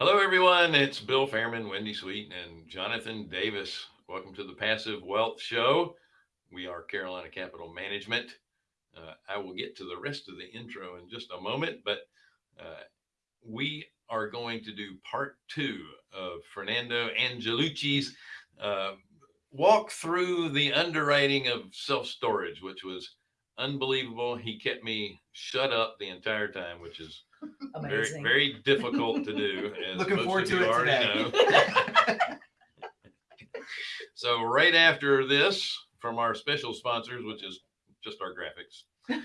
Hello, everyone. It's Bill Fairman, Wendy Sweet, and Jonathan Davis. Welcome to the Passive Wealth Show. We are Carolina Capital Management. Uh, I will get to the rest of the intro in just a moment, but uh, we are going to do part two of Fernando Angelucci's uh, walk through the underwriting of self-storage, which was unbelievable. He kept me shut up the entire time, which is Amazing. very, very difficult to do. As Looking forward to you it already today. know. So right after this, from our special sponsors, which is just our graphics,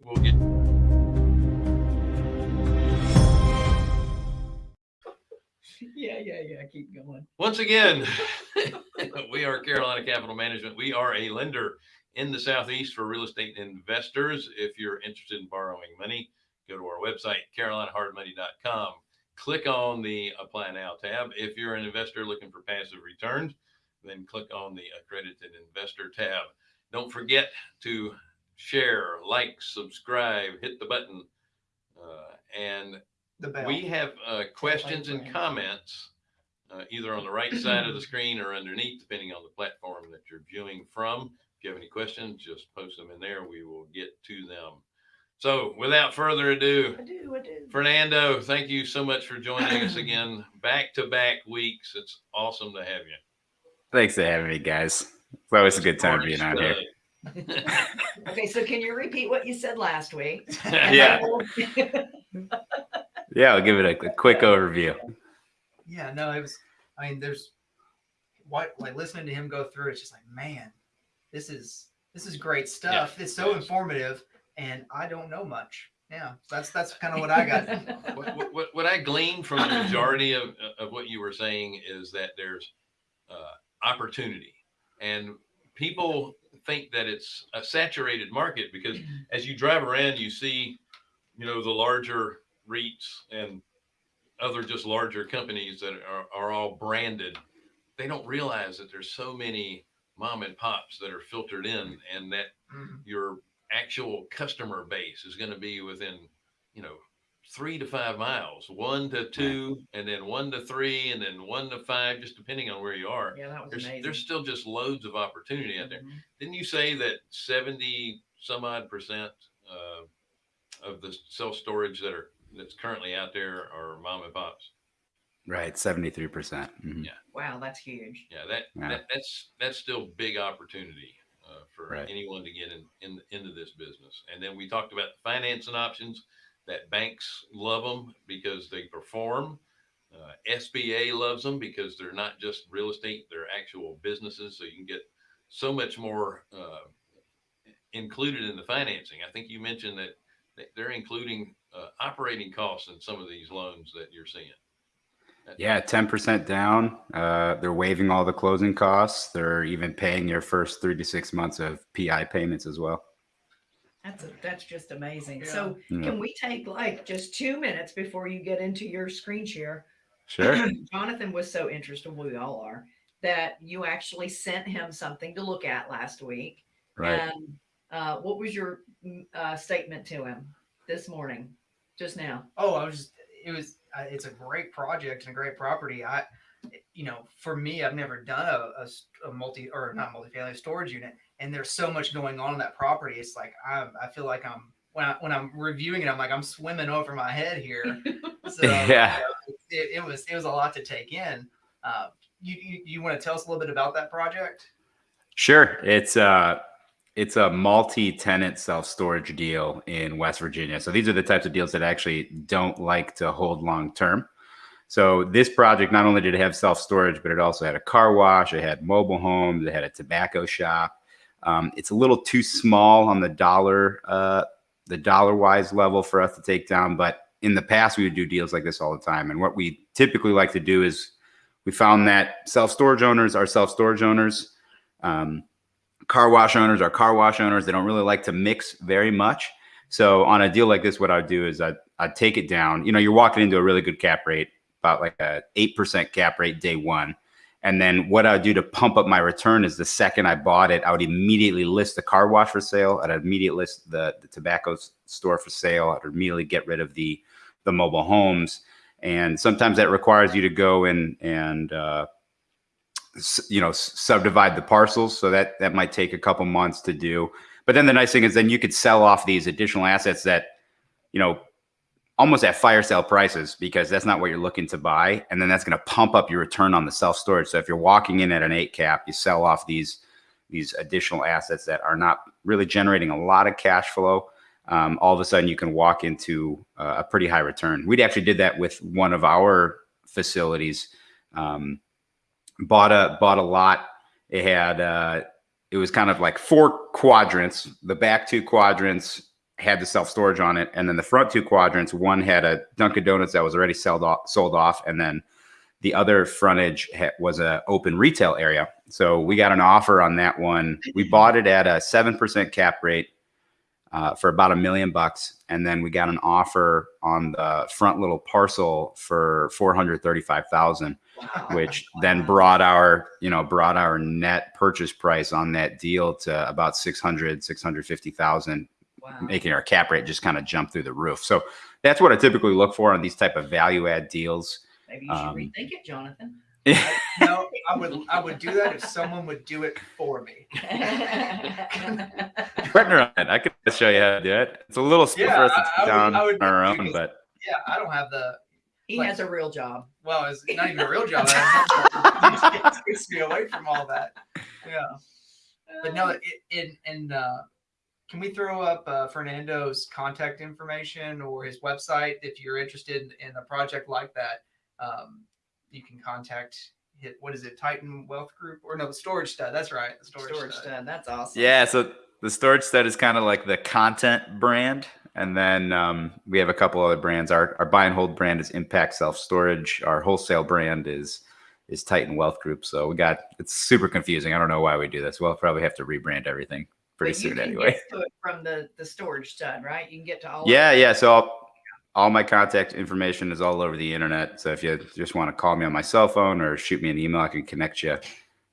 we'll get. yeah, yeah, yeah. Keep going. Once again, we are Carolina Capital Management. We are a lender in the Southeast for real estate investors. If you're interested in borrowing money, go to our website, carolinahardmoney.com. Click on the Apply Now tab. If you're an investor looking for passive returns, then click on the Accredited Investor tab. Don't forget to share, like, subscribe, hit the button. Uh, and we have uh, questions and comments uh, either on the right side of the screen or underneath, depending on the platform that you're viewing from. If you have any questions, just post them in there. We will get to them. So without further ado, I do, I do. Fernando, thank you so much for joining us again. Back to back weeks. It's awesome to have you. Thanks for having me, guys. It's always a good time being out uh, here. Okay, so can you repeat what you said last week? Yeah. Yeah, I'll give it a, a quick overview. yeah, no, it was. I mean, there's what like listening to him go through. It's just like, man, this is this is great stuff. it's so yes. informative, and I don't know much. Yeah, that's that's kind of what I got. what, what- what, what I gleaned from the majority of, of what you were saying is that there's uh, opportunity and people think that it's a saturated market because as you drive around, you see, you know, the larger REITs and other just larger companies that are, are all branded. They don't realize that there's so many mom and pops that are filtered in and that Mhm. your actual customer base is going to be within, you know, three to five miles, one to two, and then one to three, and then one to five, just depending on where you are. Yeah, that was There's amazing. there's still just loads of opportunity out there. Mhm. Didn't you say that seventy some odd percent uh, of the self storage that are that's currently out there are mom and pops? Right, 73%. percent Mhm. Yeah. Wow, that's huge. Yeah, that, Yeah. that that's that's still big opportunity uh, for Right. anyone to get in, in into this business. And then we talked about financing options that banks love them because they perform. Uh, SBA loves them because they're not just real estate; they're actual businesses. So you can get so much more uh, included in the financing. I think you mentioned that that they're including uh, operating costs in some of these loans that you're seeing. Yeah, 10% down. Uh, they're waiving all the closing costs. They're even paying your first three to six months of PI payments as well. That's a, that's just amazing. Yeah. So Yeah. can we take like just two minutes before you get into your screen share? Sure. Jonathan was so interested, we all are, that you actually sent him something to look at last week. Right. And uh, what was your mm, uh, statement to him this morning, just now? Oh, I was just. It was. Uh, it's a great project and a great property. I, you know, for me, I've never done a multi or not multifamily storage unit, and there's so much going on in that property. It's like I, I feel like I'm when I when I'm reviewing it, I'm like I'm swimming over my head here. So Yeah. it, it was it was a lot to take in. Uh, you you, you want to tell us a little bit about that project? Sure. It's uh it's a multi-tenant self-storage deal in West Virginia. So these are the types of deals that actually don't like to hold long term. So this project not only did it have self-storage, but it also had a car wash, it had mobile homes, it had a tobacco shop. Um, it's a little too small on the dollar uh, the dollar wise level for us to take down, but in the past we would do deals like this all the time. And what we typically like to do is we found that self-storage owners are self-storage owners. Um, car wash owners are car wash owners. They don't really like to mix very much. So on a deal like this, what I'd do is I'd, I'd take it down. You know, you're walking into a really good cap rate, about like a 8% cap rate day one. And then what I'd do to pump up my return is the second I bought it, I would immediately list the car wash for sale. I'd immediately list the, the tobacco store for sale. I'd immediately get rid of the, the mobile homes. and sometimes that requires you to go in and uh, you know subdivide the parcels. So that that might take a couple months to do. But then the nice thing is then you could sell off these additional assets that you know almost at fire sale prices because that's not what you're looking to buy and then that's going to pump up your return on the self storage so if you're walking in at an 8 cap you sell off these these additional assets that are not really generating a lot of cash flow um, all of a sudden you can walk into uh, a pretty high return we actually did that with one of our facilities um, bought a bought a lot it had uh, it was kind of like four quadrants the back two quadrants had the self storage on it, and then the front two quadrants, one had a Dunkin' Donuts that was already sold off, sold off, and then the other frontage was a open retail area. So we got an offer on that one. We bought it at a seven percent cap rate uh, for about a million bucks, and then we got an offer on the front little parcel for four hundred thirty-five thousand which then brought our you know brought our net purchase price on that deal to about 600 650000 Wow. making our cap rate just kind of jump through the roof so that's what i typically look for on these type of value add deals Maybe you should um, rethink it, Jonathan. no, I would I would do that if someone would do it for me. partner on it i could show you how to do it it's a little slow Yeah, for us to I- sit I would- down I would on our own this. but Yeah, I don't have the He has a real job. well, it's not even a real job. it takes me away from all that. Yeah, but no, it, in and uh, can we throw up uh, Fernando's contact information or his website if you're interested in, in a project like that? Um, you can contact hit what is it Titan Wealth Group or no the Storage Stud? That's right, the Storage, Storage Stud. stud. That's awesome. Yeah, so the storage stud is kind of like the content brand. And then um, we have a couple other brands. Our, our buy and hold brand is Impact Self Storage. Our wholesale brand is is Titan Wealth Group. So we got it's super confusing. I don't know why we do this. We'll probably have to rebrand everything pretty But you soon can anyway. get to it from the the storage stud, right? You can get to all. Yeah, it. yeah. So I'll, all my contact information is all over the internet. So if you just want to call me on my cell phone or shoot me an email, I can connect you.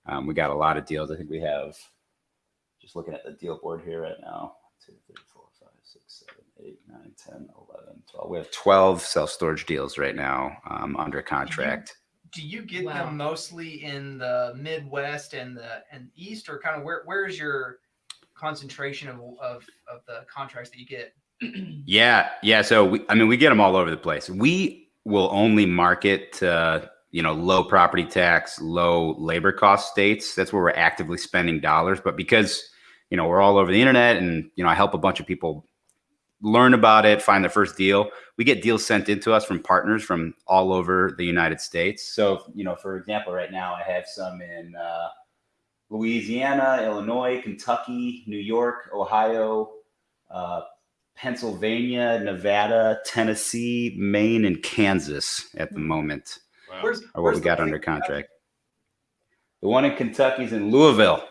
Um, we got a lot of deals. I think we have just looking at the deal board here right now. Two, three, four, five, six, seven, eight, nine, 10, 11, 12. We have 12 self storage deals right now um, under contract. Do you get Wow. them mostly in the Midwest and the and East, or kind of where where's your concentration of of, of the contracts that you get? Yeah, yeah. So we, I mean, we get them all over the place. We will only market to you know low property tax, low labor cost states. That's where we're actively spending dollars. But because you know we're all over the internet, and you know I help a bunch of people learn about it, find the first deal. We get deals sent into us from partners from all over the United States. So you know, for example, right now I have some in uh, Louisiana, Illinois, Kentucky, New York, Ohio. Uh, Pennsylvania, Nevada, Tennessee, Maine, and Kansas at the moment Wow. Where's are what where's we got under in- contract. The one in Kentucky is in Louisville,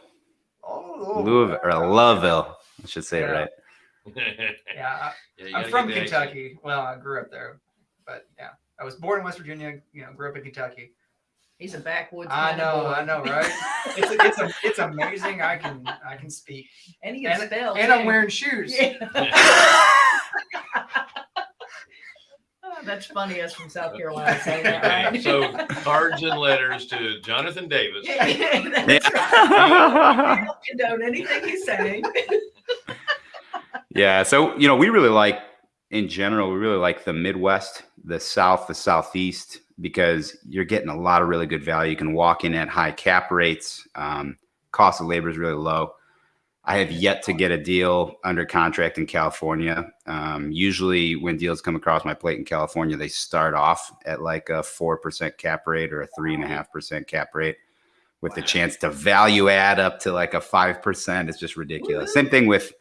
Oh, Louisville or Loveville, I should say it Yeah. right. Yeah, Yeah, I, you I'm from get the accent. Kentucky. Well, I grew up there, but yeah, I was born in West Virginia. You know, grew up in Kentucky. He's a backwoods. I know, boy. I know, right? It's it's a, it's amazing. I can I can speak, and he can and, spell. and I'm wearing shoes. Oh, That's funny us from South Carolina saying that, Okay, right? so cards and letters to Jonathan Davis. Yeah, that's right. Yeah. Don't condone anything he's saying. Yeah. So, you know, we really like, in general, we really like the Midwest, the South, the Southeast, because you're getting a lot of really good value. You can walk in at high cap rates. Um, cost of labor is really low. I have yet to get a deal under contract in California. Um, usually, when deals come across my plate in California, they start off at like a 4% cap rate or a 3.5% cap rate with the chance to value add up to like a 5%. It's just ridiculous. Same thing with,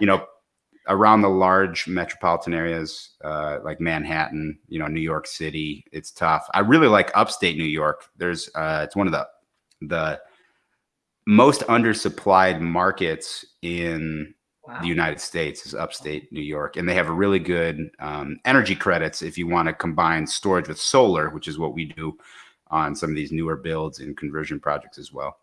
you know, around the large metropolitan areas uh, like Manhattan, you know, New York City. It's tough. I really like upstate New York. There's, uh, it's one of the, the, most undersupplied markets in Wow. the United States is upstate New York, and they have a really good um, energy credits if you want to combine storage with solar, which is what we do on some of these newer builds and conversion projects as well.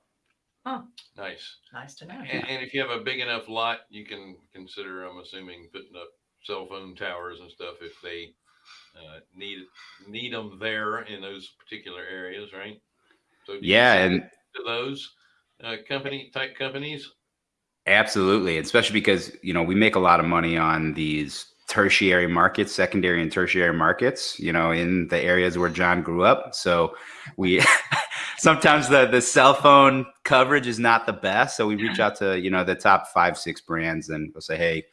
Nice. Nice to know. And, and if you have a big enough lot, you can consider, I'm assuming, putting up cell phone towers and stuff if they uh, need need them there in those particular areas, right? So do Yeah, sell and to those uh, company type companies. Absolutely, especially because you know we make a lot of money on these tertiary markets, secondary and tertiary markets. You know, in the areas where John grew up. So we sometimes the the cell phone coverage is not the best. So we reach out to you know the top five six brands and we'll say, hey,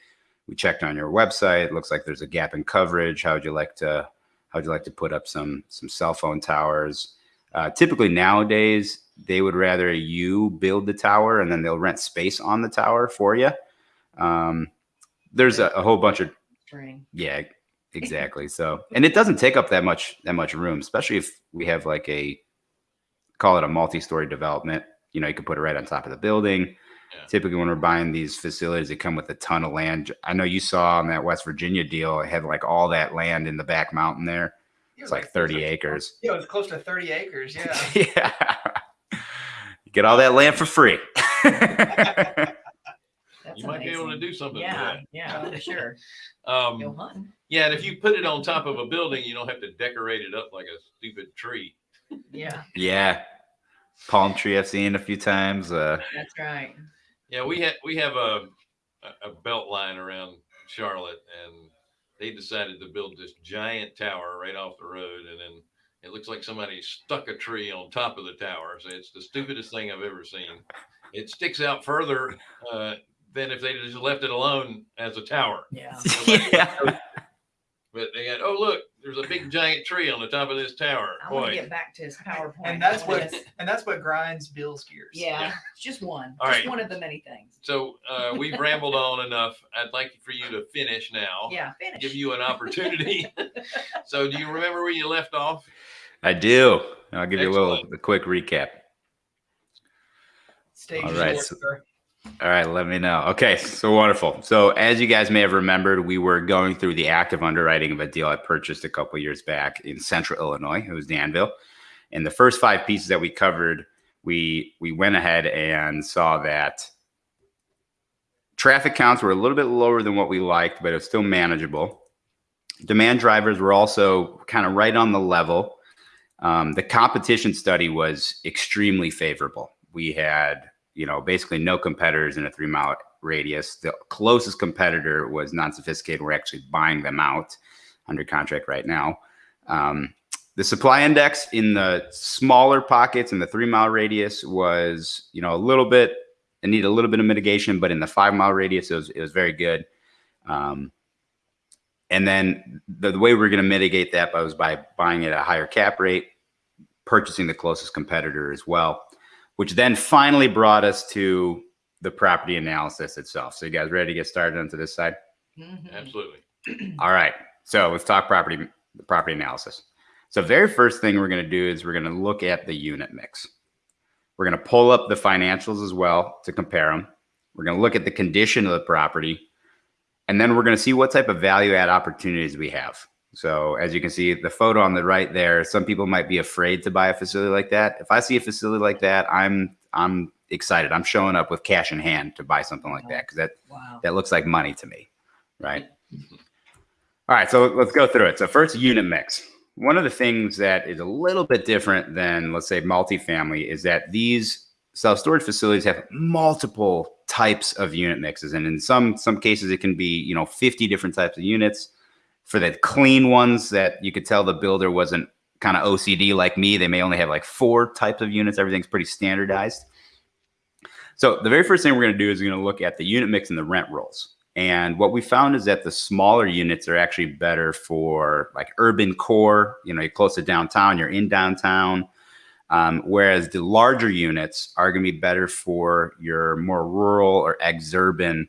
we checked on your website. It looks like there's a gap in coverage. How would you like to how would you like to put up some some cell phone towers? Uh, typically nowadays, they would rather you build the tower and then they'll rent space on the tower for you. Um, there's a, a whole bunch of String. yeah, exactly. So, and it doesn't take up that much that much room, especially if we have like a call it a multi-story development. You know, you could put it right on top of the building. Yeah. Typically, when we're buying these facilities, they come with a ton of land. I know you saw on that West Virginia deal, it had like all that land in the back mountain there. It It's like 30 it was acres. Yeah, it was close to 30 acres. Yeah. yeah. You get all that land for free. That's you might be able to do something Yeah, with yeah, for sure. Um, Go hunting. yeah, and if you put it on top of a building, you don't have to decorate it up like a stupid tree. Yeah, yeah. Palm tree I've seen a few times. Uh, that's right. Yeah, we had we have a a a belt line around Charlotte, and they decided to build this giant tower right off the road, and then it looks like somebody stuck a tree on top of the tower. So it's the stupidest thing I've ever seen. It sticks out further uh, than if they just left it alone as a tower. Yeah. yeah. But they had, oh look, there's a big giant tree on the top of this tower. I want to Boy, get back to his PowerPoint. And that's what wanna- and that's what grinds Bill's gears. Yeah, Yeah. it's just one. All just right. one of the many things. so uh, we've rambled on enough. I'd like for you to finish now. Yeah, finish. Give you an opportunity. so, do you remember where you left off? I do. I'll give you a little a quick recap. Stage All is right, yours, so- sir. All right, let me know. Okay, so wonderful. So as you guys may have remembered, we were going through the active underwriting of a deal I purchased a couple years back in Central Illinois. It was Danville, and the first five pieces that we covered, we we went ahead and saw that traffic counts were a little bit lower than what we liked, but it was still manageable. Demand drivers were also kind of right on the level. Um, the competition study was extremely favorable. We had you know, basically no competitors in a three mile radius. The closest competitor was non sophisticated. We're actually buying them out under contract right now. Um, the supply index in the smaller pockets in the three mile radius was, you know, a little bit, it needed a little bit of mitigation, but in the five mile radius, it was, it was very good. Um, and then the, the way we're going to mitigate that was by buying at a higher cap rate, purchasing the closest competitor as well which then finally brought us to the property analysis itself. So you guys ready to get started onto this side? Mhm. Absolutely. All right. So let's talk property the property analysis. So very first thing we're going to do is we're going to look at the unit mix. We're going to pull up the financials as well to compare them. We're going to look at the condition of the property, and then we're going to see what type of value add opportunities we have. So as you can see, the photo on the right there, some people might be afraid to buy a facility like that. If I see a facility like that, I'm I'm excited. I'm showing up with cash in hand to buy something like that because that Wow. that looks like money to me, right? All right, so let's go through it. So first, unit mix. One of the things that is a little bit different than, let's say, multifamily is that these self storage facilities have multiple types of unit mixes, and in some some cases, it can be you know 50 different types of units. For the clean ones that you could tell the builder wasn't kind of OCD like me, they may only have like four types of units. Everything's pretty standardized. So the very first thing we're going to do is we're going to look at the unit mix and the rent rolls. And what we found is that the smaller units are actually better for like urban core. You know, you're close to downtown, you're in downtown. Um, whereas the larger units are going to be better for your more rural or exurban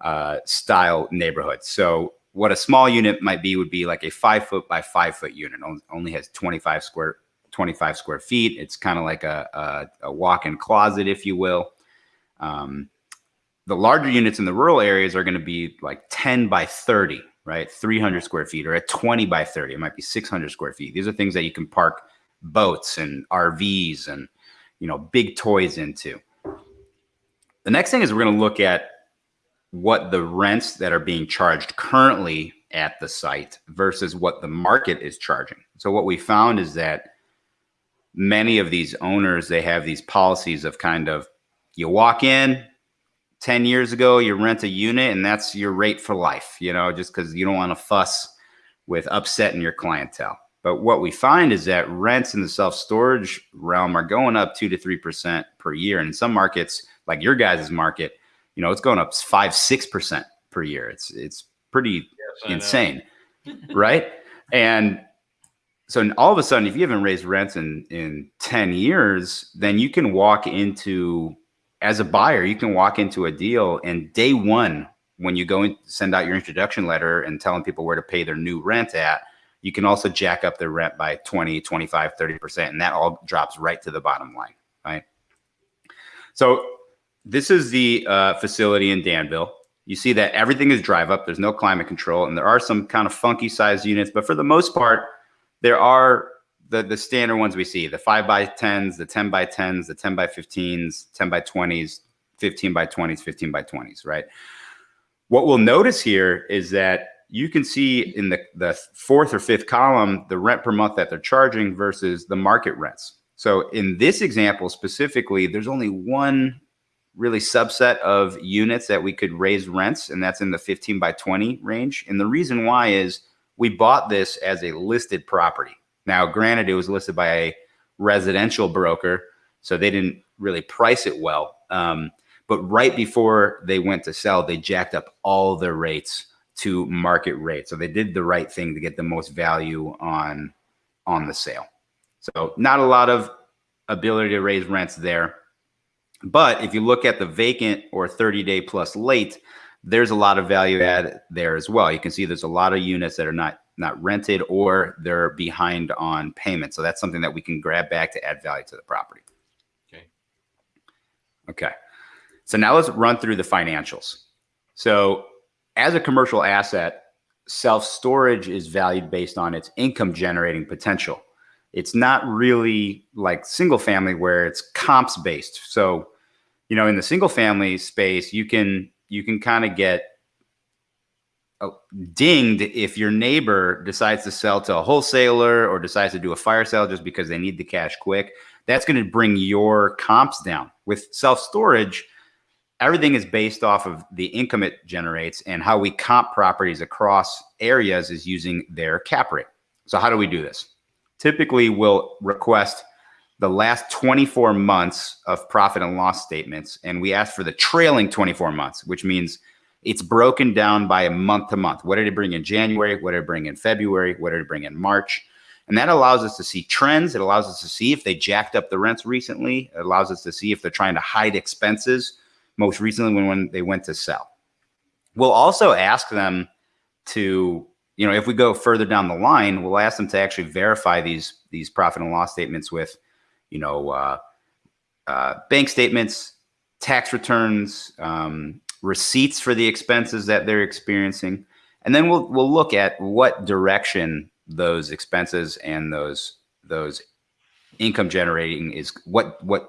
uh, style neighborhoods. So what a small unit might be would be like a five foot by five foot unit. Only has 25 square 25 square feet. It's kind of like a, a, a walk-in closet, if you will. Um, the larger units in the rural areas are going to be like 10 by 30, right? 300 square feet, or a 20 by 30, it might be 600 square feet. These are things that you can park boats and RVs and you know big toys into. The next thing is we're going to look at what the rents that are being charged currently at the site versus what the market is charging. So what we found is that many of these owners they have these policies of kind of you walk in 10 years ago you rent a unit and that's your rate for life you know just because you don't want to fuss with upsetting your clientele but what we find is that rents in the self-storage realm are going up 2 to 3% per year and in some markets like your guys' market you know it's going up 5 6% per year. It's it's pretty Yes, insane right? And so all of a sudden if you haven't raised rents in in 10 years then you can walk into as a buyer you can walk into a deal and day one when you go and send out your introduction letter and telling people where to pay their new rent at you can also jack up their rent by 20 25 30% and that all drops right to the bottom line right? So this is the uh, facility in danville. You see that everything is drive up. There's no climate control and there are some kind of funky size units but for the most part there are the the standard ones we see the 5 by 10s the 10 by 10s the 10 by 15s 10 by 20s 15 by 20s 15 by 20s right? What we'll notice here is that you can see in the, the fourth or fifth column the rent per month that they're charging versus the market rents. So in this example specifically there's only one really subset of units that we could raise rents and that's in the 15 by 20 range. And the reason why is we bought this as a listed property. Now granted it was listed by a residential broker so they didn't really price it well um, but right before they went to sell they jacked up all their rates to market rate. So they did the right thing to get the most value on on the sale. So not a lot of ability to raise rents there but if you look at the vacant or 30 day plus late, there's a lot of value add there as well. You can see there's a lot of units that are not not rented or they're behind on payment. So that's something that we can grab back to add value to the property. Okay. Okay. So now let's run through the financials. So as a commercial asset, self-storage is valued based on its income generating potential. It's not really like single family where it's comps based. So you know in the single family space you can you can kind of get uh, dinged if your neighbor decides to sell to a wholesaler or decides to do a fire sale just because they need the cash quick. That's going to bring your comps down. With self storage everything is based off of the income it generates and how we comp properties across areas is using their cap rate. So how do we do this? Typically we'll request the last 24 months of profit and loss statements and we ask for the trailing 24 months which means it's broken down by a month to month. What did it bring in january? What did it bring in february? What did it bring in march? And that allows us to see trends. It allows us to see if they jacked up the rents recently. It allows us to see if they're trying to hide expenses most recently when, when they went to sell. We'll also ask them to you know if we go further down the line we'll ask them to actually verify these these profit and loss statements with you know, uh, uh, bank statements, tax returns, um, receipts for the expenses that they're experiencing, and then we'll we'll look at what direction those expenses and those those income generating is what what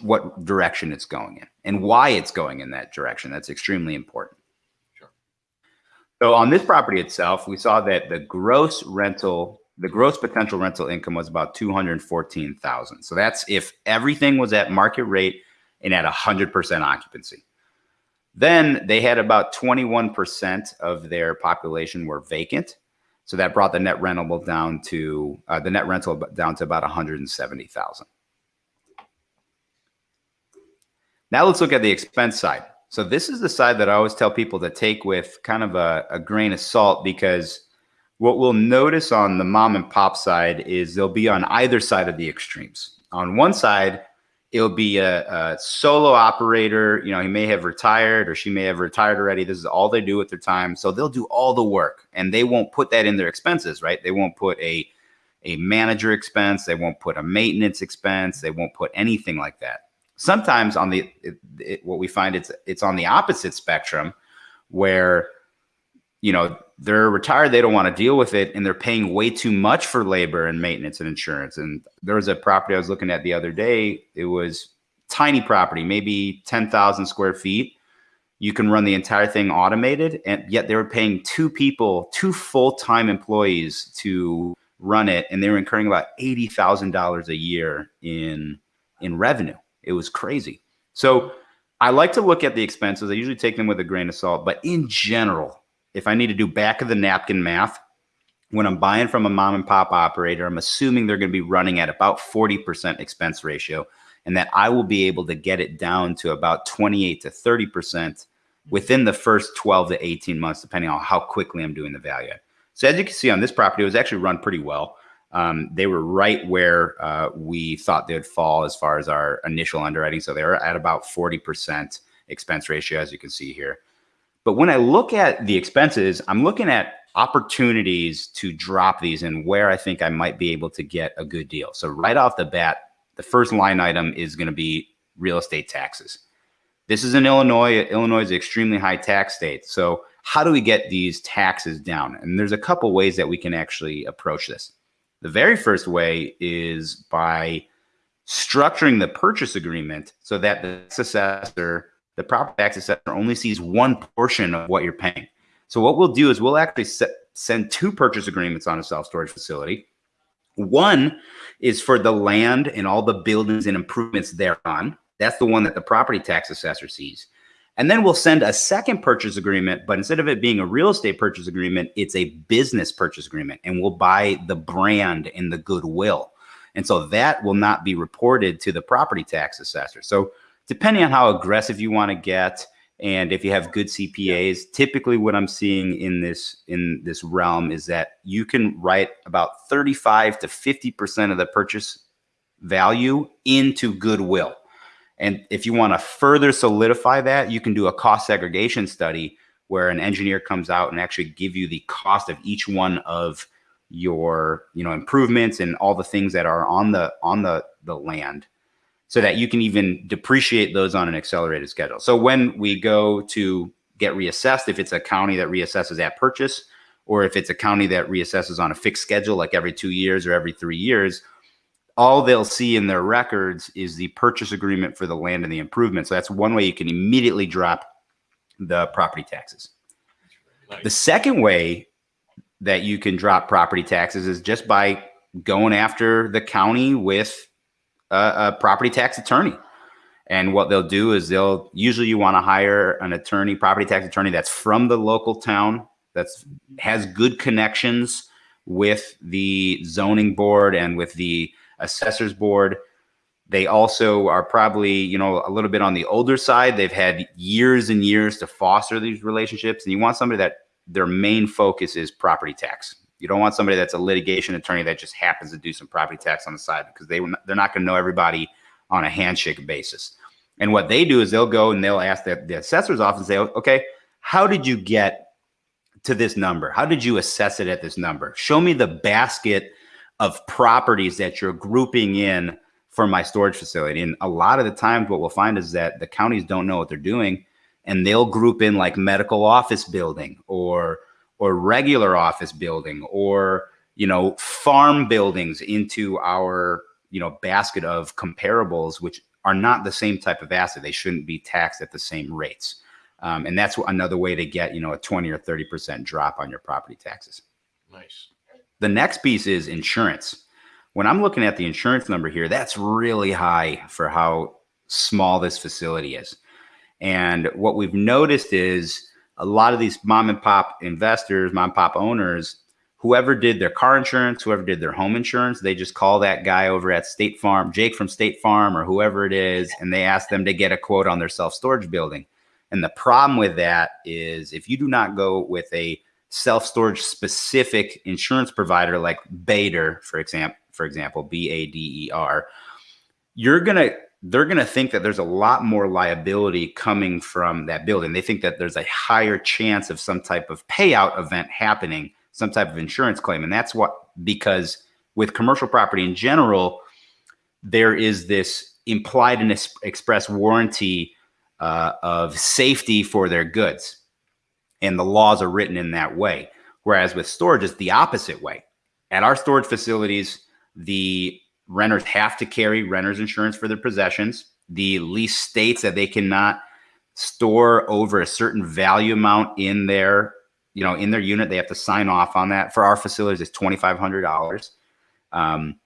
what direction it's going in and why it's going in that direction. That's extremely important. Sure. So on this property itself, we saw that the gross rental the gross potential rental income was about 214,000. So that's if everything was at market rate and at 100% occupancy. Then they had about 21% of their population were vacant. So that brought the net rentable down to uh, the net rental down to about 170,000. Now let's look at the expense side. So this is the side that I always tell people to take with kind of a, a grain of salt because what we'll notice on the mom and pop side is they'll be on either side of the extremes. On one side, it'll be a, a, solo operator. You know, he may have retired or she may have retired already. This is all they do with their time. So they'll do all the work and they won't put that in their expenses, right? They won't put a, a manager expense. They won't put a maintenance expense. They won't put anything like that. Sometimes on the, it, it, what we find it's, it's on the opposite spectrum where, you know, they're retired they don't want to deal with it and they're paying way too much for labor and maintenance and insurance and there was a property i was looking at the other day it was tiny property maybe 10,000 square feet you can run the entire thing automated, and yet they were paying two people, two full time employees to run it, and they were incurring about eighty thousand dollars a year in in revenue. It was crazy. So I like to look at the expenses. I usually take them with a grain of salt, but in general, if I need to do back of the napkin math, when I'm buying from a mom and pop operator, I'm assuming they're going to be running at about 40% expense ratio and that I will be able to get it down to about 28 to 30% within the first 12 to 18 months, depending on how quickly I'm doing the value. So as you can see on this property, it was actually run pretty well. Um, they were right where uh, we thought they would fall as far as our initial underwriting. So they were at about 40% expense ratio, as you can see here. But when I look at the expenses, I'm looking at opportunities to drop these and where I think I might be able to get a good deal. So right off the bat, the first line item is going to be real estate taxes. This is in Illinois. Illinois is an extremely high tax state. So how do we get these taxes down? And there's a couple ways that we can actually approach this. The very first way is by structuring the purchase agreement so that the assessor, the property tax assessor only sees one portion of what you're paying. So what we'll do is we'll actually set, send two purchase agreements on a self-storage facility. One is for the land and all the buildings and improvements thereon. That's the one that the property tax assessor sees. And then we'll send a second purchase agreement, but instead of it being a real estate purchase agreement, it's a business purchase agreement. And we'll buy the brand and the goodwill. And so that will not be reported to the property tax assessor. So depending on how aggressive you want to get, and if you have good CPAs, typically what I'm seeing in this in this realm is that you can write about 35 to 50% of the purchase value into goodwill. And if you want to further solidify that, you can do a cost segregation study where an engineer comes out and actually give you the cost of each one of your, you know, improvements and all the things that are on the on the the land so that you can even depreciate those on an accelerated schedule. So when we go to get reassessed, if it's a county that reassesses at purchase, or if it's a county that reassesses on a fixed schedule, like every two years or every three years, all they'll see in their records is the purchase agreement for the land and the improvement. So that's one way you can immediately drop the property taxes. Nice. The second way that you can drop property taxes is just by going after the county with a, a property tax attorney. And what they'll do is they'll usually you want to hire an attorney, property tax attorney that's from the local town, that's has good connections with the zoning board and with the assessors board. They also are probably, you know, a little bit on the older side. They've had years and years to foster these relationships. And you want somebody that their main focus is property tax. You don't want somebody that's a litigation attorney that just happens to do some property tax on the side because they they're not going to know everybody on a handshake basis. And what they do is they'll go and they'll ask the, the assessor's office and say, okay, how did you get to this number? How did you assess it at this number? Show me the basket of properties that you're grouping in for my storage facility. And a lot of the times what we'll find is that the counties don't know what they're doing and they'll group in like medical office building or or regular office building or you know farm buildings into our you know basket of comparables which are not the same type of asset. They shouldn't be taxed at the same rates. Um, and that's another way to get you know a 20 or 30 percent drop on your property taxes. Nice. the next piece is insurance. When i'm looking at the insurance number here that's really high for how small this facility is. And what we've noticed is a lot of these mom and pop investors, mom and pop owners, whoever did their car insurance, whoever did their home insurance, they just call that guy over at State Farm, Jake from State Farm or whoever it is, and they ask them to get a quote on their self storage building. And the problem with that is if you do not go with a self storage specific insurance provider like Bader, for example, for example, B A D E R, you're gonna they're going to think that there's a lot more liability coming from that building. They think that there's a higher chance of some type of payout event happening, some type of insurance claim. And that's what, because with commercial property in general, there is this implied and express warranty uh, of safety for their goods. And the laws are written in that way. Whereas with storage, it's the opposite way. At our storage facilities, the renters have to carry renters insurance for their possessions. The lease states that they cannot store over a certain value amount in their, you know, in their unit. They have to sign off on that. For our facilities, it's twenty five hundred dollars, um,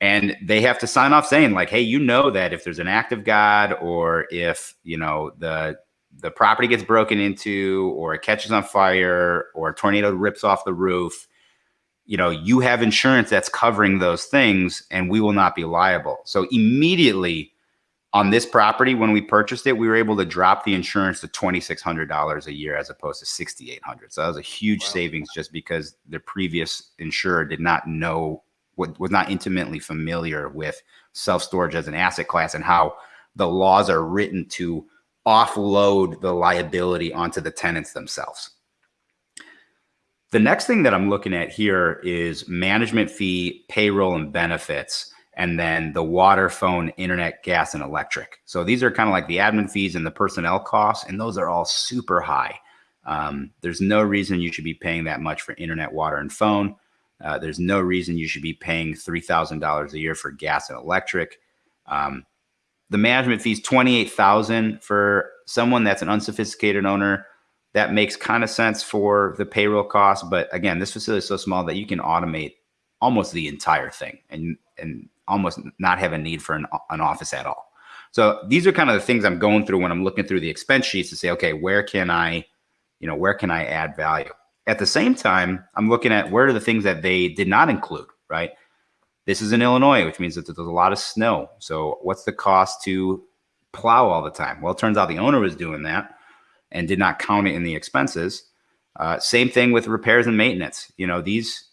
and they have to sign off saying like, "Hey, you know that if there's an act of God or if you know the the property gets broken into or it catches on fire or a tornado rips off the roof." You know, you have insurance that's covering those things and we will not be liable. So immediately on this property, when we purchased it, we were able to drop the insurance to $2,600 a year as opposed to 6,800. So that was a huge Wow. savings just because the previous insurer did not know what was not intimately familiar with self-storage as an asset class and how the laws are written to offload the liability onto the tenants themselves. The next thing that I'm looking at here is management fee, payroll, and benefits, and then the water, phone, internet, gas, and electric. So these are kind of like the admin fees and the personnel costs, and those are all super high. Um, there's no reason you should be paying that much for internet, water, and phone. Uh, there's no reason you should be paying three thousand dollars a year for gas and electric. Um, the management fees twenty eight thousand for someone that's an unsophisticated owner that makes kind of sense for the payroll cost. But again, this facility is so small that you can automate almost the entire thing and and almost not have a need for an, an office at all. So these are kind of the things I'm going through when I'm looking through the expense sheets to say, okay, where can I, you know, where can I add value? At the same time, I'm looking at where are the things that they did not include, right? This is in Illinois, which means that there's a lot of snow. So what's the cost to plow all the time? Well, it turns out the owner was doing that and did not count it in the expenses. Uh, same thing with repairs and maintenance. You know, these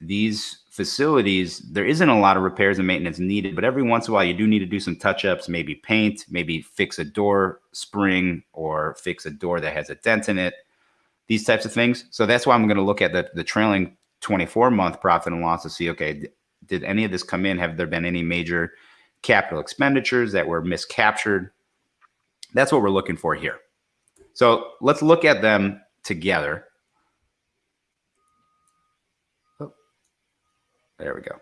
these facilities, there isn't a lot of repairs and maintenance needed, but every once in a while you do need to do some touch-ups, maybe paint, maybe fix a door spring or fix a door that has a dent in it, these types of things. So that's why I'm going to look at the, the trailing 24 month profit and loss to see, okay, did any of this come in? Have there been any major capital expenditures that were miscaptured? That's what we're looking for here. So let's look at them together. Oh, there we go.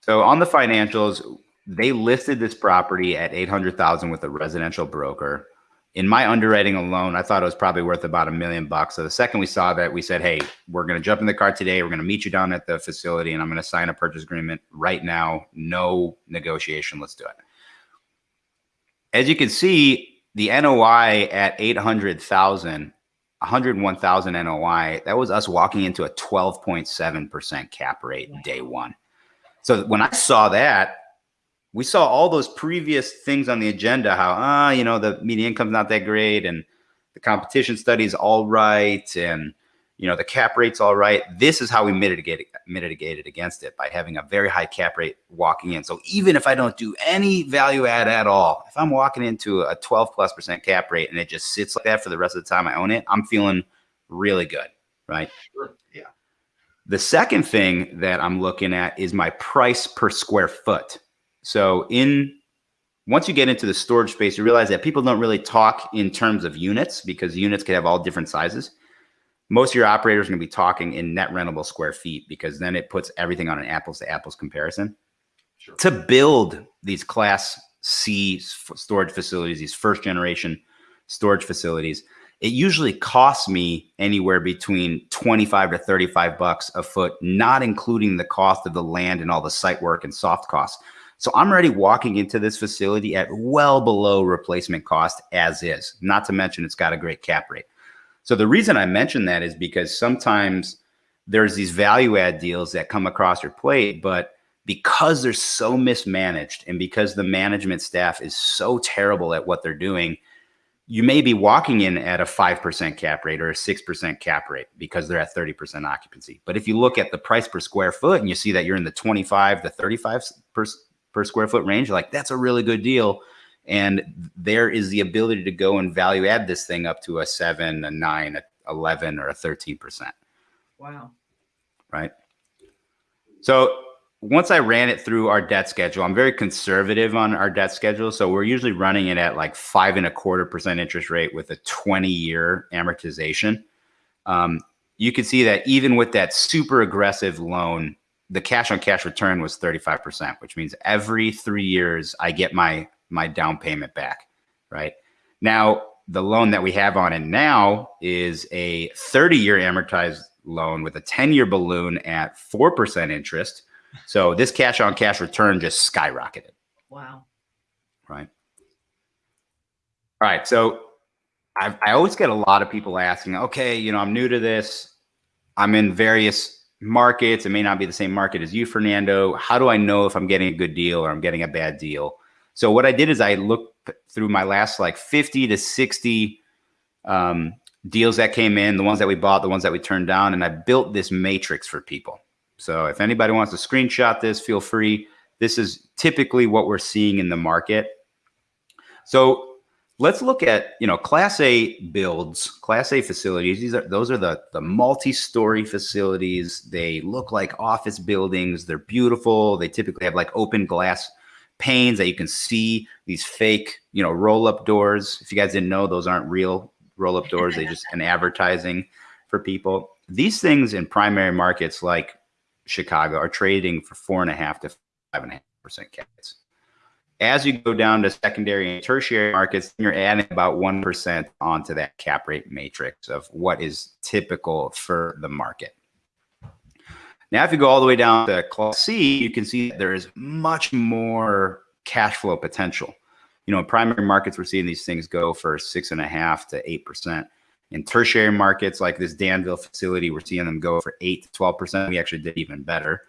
So on the financials, they listed this property at 800,000 with a residential broker. In my underwriting alone, I thought it was probably worth about a million bucks. So the second we saw that, we said, "Hey, we're going to jump in the car today. We're going to meet you down at the facility, and I'm going to sign a purchase agreement right now. No negotiation. Let's do it." As you can see, the NOI at 800,000, 101,000 NOI, that was us walking into a 12.7% cap rate day one. So when I saw that, we saw all those previous things on the agenda, how, ah, you know, the median income's not that great and the competition study's all right and, you know, the cap rate's all right. This is how we mitigated, mitigated against it by having a very high cap rate walking in. So even if I don't do any value add at all, if I'm walking into a 12 plus percent cap rate and it just sits like that for the rest of the time I own it, I'm feeling really good, right? Sure. Yeah. The second thing that I'm looking at is my price per square foot. So in once you get into the storage space, you realize that people don't really talk in terms of units because units can have all different sizes. Most of your operators are going to be talking in net rentable square feet because then it puts everything on an apples to apples comparison. Sure. To build these class C storage facilities, these first generation storage facilities, it usually costs me anywhere between 25 to 35 bucks a foot, not including the cost of the land and all the site work and soft costs. So I'm already walking into this facility at well below replacement cost as is, not to mention it's got a great cap rate. So the reason I mention that is because sometimes there's these value add deals that come across your plate, but because they're so mismanaged and because the management staff is so terrible at what they're doing, you may be walking in at a 5% cap rate or a 6% cap rate because they're at 30% occupancy. But if you look at the price per square foot and you see that you're in the 25 to 35 per, per square foot range, like that's a really good deal. And there is the ability to go and value add this thing up to a seven, a nine, a 11, or a 13%. Wow. right? So once I ran it through our debt schedule, I'm very conservative on our debt schedule. So we're usually running it at like five and a quarter percent interest rate with a 20 year amortization. Um, you can see that even with that super aggressive loan, the cash on cash return was 35%, which means every three years I get my my down payment back, right? Now, the loan that we have on it now is a 30 year amortized loan with a 10 year balloon at 4% interest. So this cash on cash return just skyrocketed. Wow. right? All right. So I, I always get a lot of people asking, okay, you know, I'm new to this. I'm in various markets. It may not be the same market as you, Fernando. How do I know if I'm getting a good deal or I'm getting a bad deal? So what I did is I looked through my last like 50 to 60 um, deals that came in, the ones that we bought, the ones that we turned down, and I built this matrix for people. So if anybody wants to screenshot this, feel free. This is typically what we're seeing in the market. So let's look at you know class a builds class a facilities these are those are the the multi-story facilities they look like office buildings they're beautiful they typically have like open glass panes that you can see these fake you know roll up doors. If you guys didn't know those aren't real roll up doors. They just an advertising for people. These things in primary markets like chicago are trading for four and a half to five and a half percent caps. As you go down to secondary and tertiary markets, you're adding about 1% onto that cap rate matrix of what is typical for the market. Now, if you go all the way down to class C, you can see there is much more cash flow potential. You know, in primary markets, we're seeing these things go for six and a half to 8%. In tertiary markets like this Danville facility, we're seeing them go for eight to 12%. We actually did even better.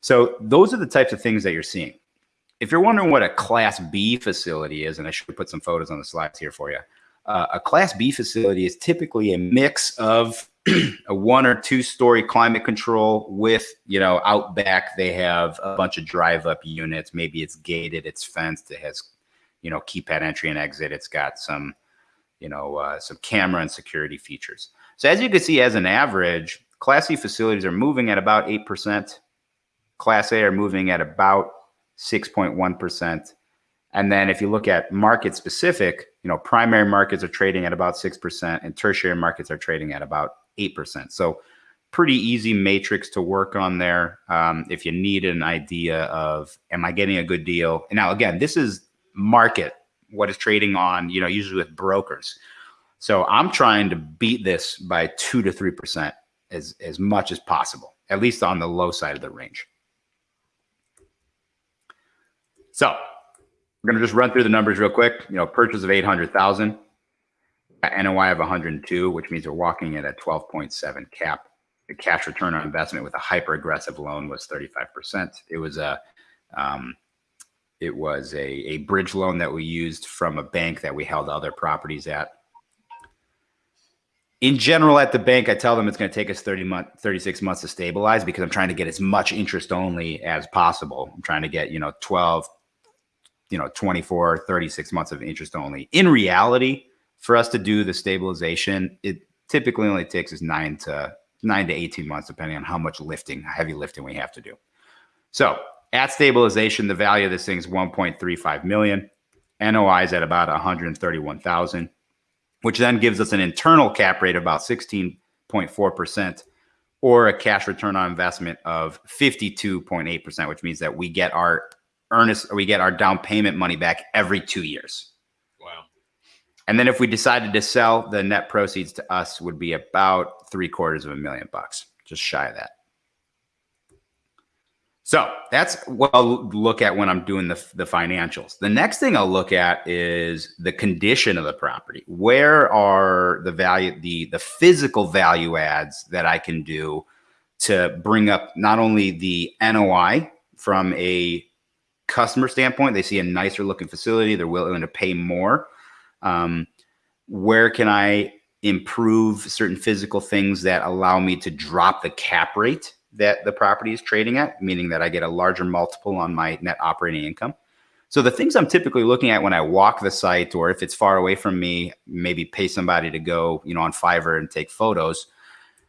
So those are the types of things that you're seeing if you're wondering what a class B facility is, and I should put some photos on the slides here for you, uh, a class B facility is typically a mix of a one or two story climate control with, you know, out back, they have a bunch of drive up units. Maybe it's gated, it's fenced, it has, you know, keypad entry and exit. It's got some, you know, uh, some camera and security features. So as you can see, as an average, class C facilities are moving at about 8%. Class A are moving at about 6.1%. And then if you look at market specific, you know, primary markets are trading at about 6% and tertiary markets are trading at about 8%. So pretty easy matrix to work on there. Um, if you need an idea of, am I getting a good deal? And now again, this is market, what is trading on, you know, usually with brokers. So I'm trying to beat this by two to 3% as, as much as possible, at least on the low side of the range. So we're going to just run through the numbers real quick. You know, purchase of 800,000, NOI of 102, which means we're walking at a 12.7 cap. The cash return on investment with a hyper aggressive loan was 35%. It was a, um, it was a, a bridge loan that we used from a bank that we held other properties at. In general, at the bank, I tell them it's going to take us 30 month, 36 months to stabilize because I'm trying to get as much interest only as possible. I'm trying to get, you know, 12, you know 24 36 months of interest only in reality for us to do the stabilization it typically only takes us nine to nine to 18 months depending on how much lifting heavy lifting we have to do so at stabilization the value of this thing is 1.35 million noi is at about 131000 which then gives us an internal cap rate of about 16.4% or a cash return on investment of 52.8% which means that we get our earnest we get our down payment money back every two years. And then if we decided to sell, the net proceeds to us would be about three quarters of a million bucks, just shy of that. So that's what I'll look at when I'm doing the, the financials. The next thing I'll look at is the condition of the property. Where are the value, the, the physical value adds that I can do to bring up not only the NOI from a customer standpoint, they see a nicer looking facility, they're willing to pay more. Um, where can I improve certain physical things that allow me to drop the cap rate that the property is trading at, meaning that I get a larger multiple on my net operating income? So the things I'm typically looking at when I walk the site, or if it's far away from me, maybe pay somebody to go, you know, on Fiverr and take photos.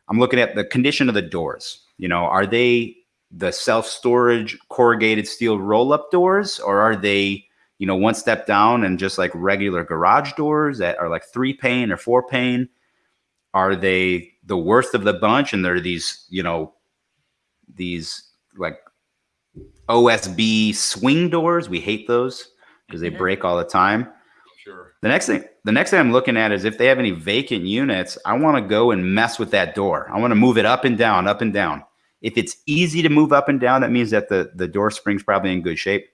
I'm looking at the condition of the doors. You know, are they the self-storage corrugated steel roll-up doors or are they you know one step down and just like regular garage doors that are like three pane or four pane are they the worst of the bunch and they're these you know these like osb swing doors we hate those because they mm-hmm. break all the time Sure. the next thing the next thing I'm looking at is if they have any vacant units, I want to go and mess with that door. I want to move it up and down, up and down. If it's easy to move up and down, that means that the, the door spring's probably in good shape.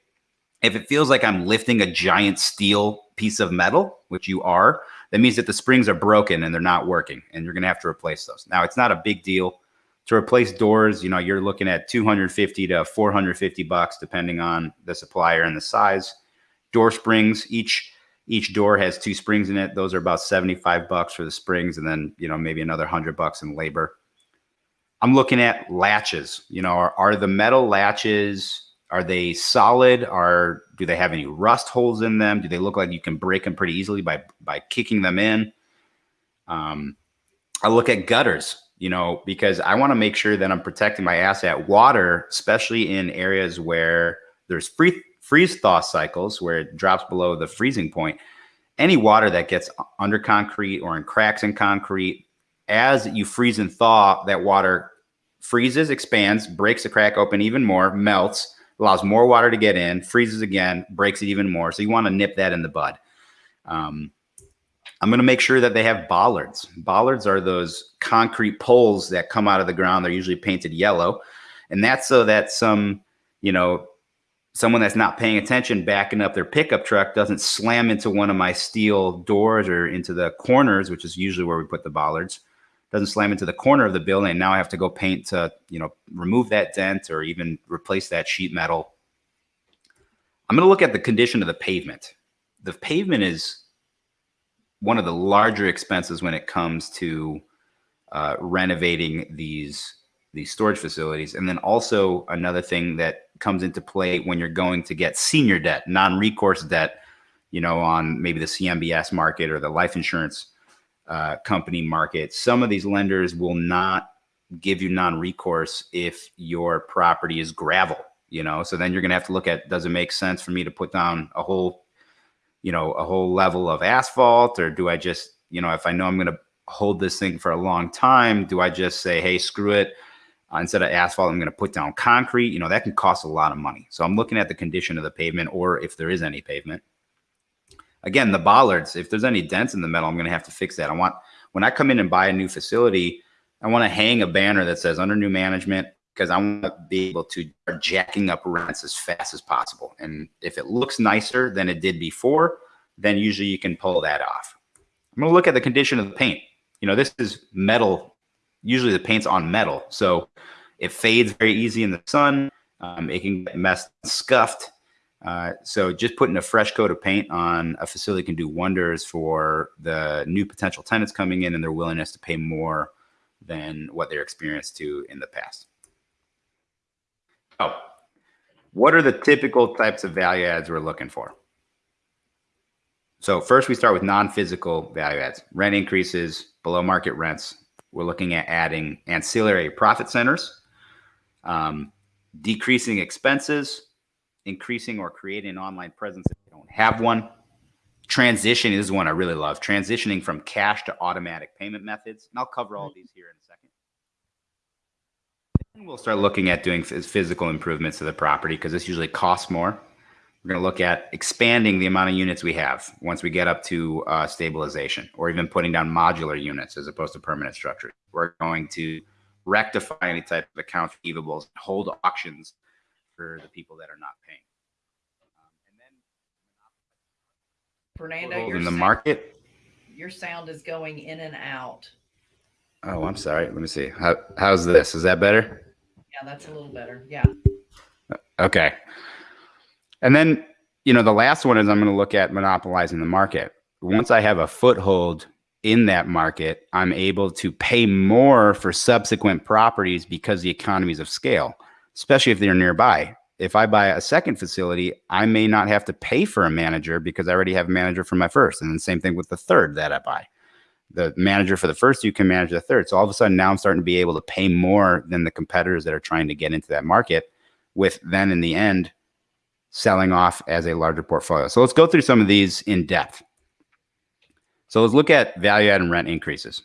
If it feels like I'm lifting a giant steel piece of metal, which you are, that means that the springs are broken and they're not working and you're going to have to replace those. Now, it's not a big deal to replace doors. You know, you're looking at 250 to 450 bucks, depending on the supplier and the size. Door springs, each each door has two springs in it. Those are about 75 bucks for the springs and then, you know, maybe another 100 bucks in labor. I'm looking at latches. You know, are, are the metal latches are they solid? Are do they have any rust holes in them? Do they look like you can break them pretty easily by by kicking them in? Um, I look at gutters, you know, because I want to make sure that I'm protecting my asset. Water, especially in areas where there's free freeze thaw cycles where it drops below the freezing point. Any water that gets under concrete or in cracks in concrete, as you freeze and thaw, that water freezes, expands, breaks the crack open even more, melts, allows more water to get in, freezes again, breaks it even more. So you want to nip that in the bud. Um, I'm going to make sure that they have bollards. Bollards are those concrete poles that come out of the ground. They're usually painted yellow. And that's so that some, you know, someone that's not paying attention backing up their pickup truck doesn't slam into one of my steel doors or into the corners, which is usually where we put the bollards, doesn't slam into the corner of the building. And now I have to go paint to, you know, remove that dent or even replace that sheet metal. I'm going to look at the condition of the pavement. The pavement is one of the larger expenses when it comes to uh, renovating these these storage facilities. And then also another thing that comes into play when you're going to get senior debt, non-recourse debt, you know, on maybe the CMBS market or the life insurance uh, company market. Some of these lenders will not give you non-recourse if your property is gravel, you know, so then you're going to have to look at, does it make sense for me to put down a whole, you know, a whole level of asphalt or do I just, you know, if I know I'm going to hold this thing for a long time, do I just say, hey, screw it? Instead of asphalt, I'm going to put down concrete. You know, that can cost a lot of money. So I'm looking at the condition of the pavement or if there is any pavement. Again, the bollards, if there's any dents in the metal, I'm going to have to fix that. I want, when I come in and buy a new facility, I want to hang a banner that says under new management because I want to be able to start jacking up rents as fast as possible. And if it looks nicer than it did before, then usually you can pull that off. I'm going to look at the condition of the paint. You know, this is metal. Usually the paint's on metal. So it fades very easy in the sun. Um, it can get messed, scuffed. Uh, so just putting a fresh coat of paint on a facility can do wonders for the new potential tenants coming in and their willingness to pay more than what they're experienced to in the past. Oh, what are the typical types of value adds we're looking for? So first we start with non-physical value adds, rent increases, below market rents. We're looking at adding ancillary profit centers, um, decreasing expenses, increasing or creating an online presence if you don't have one. Transition is one I really love. Transitioning from cash to automatic payment methods. And I'll cover all of these here in a second. And we'll start looking at doing physical improvements to the property because this usually costs more. We're going to look at expanding the amount of units we have once we get up to uh, stabilization or even putting down modular units as opposed to permanent structures. We're going to rectify any type of account receivables, hold auctions for the people that are not paying. Um, and then Fernando, foothold your in the sound, market. your sound is going in and out. Oh, I'm sorry. Let me see. How, how's this? Is that better? Yeah, that's a little better. Yeah. Okay. And then, you know, the last one is I'm going to look at monopolizing the market. Once I have a foothold in that market, I'm able to pay more for subsequent properties because the economies of scale, especially if they're nearby. If I buy a second facility, I may not have to pay for a manager because I already have a manager for my first. And then same thing with the third that I buy. The manager for the first, you can manage the third. So all of a sudden now I'm starting to be able to pay more than the competitors that are trying to get into that market with then in the end selling off as a larger portfolio. So let's go through some of these in depth. So let's look at value add and rent increases.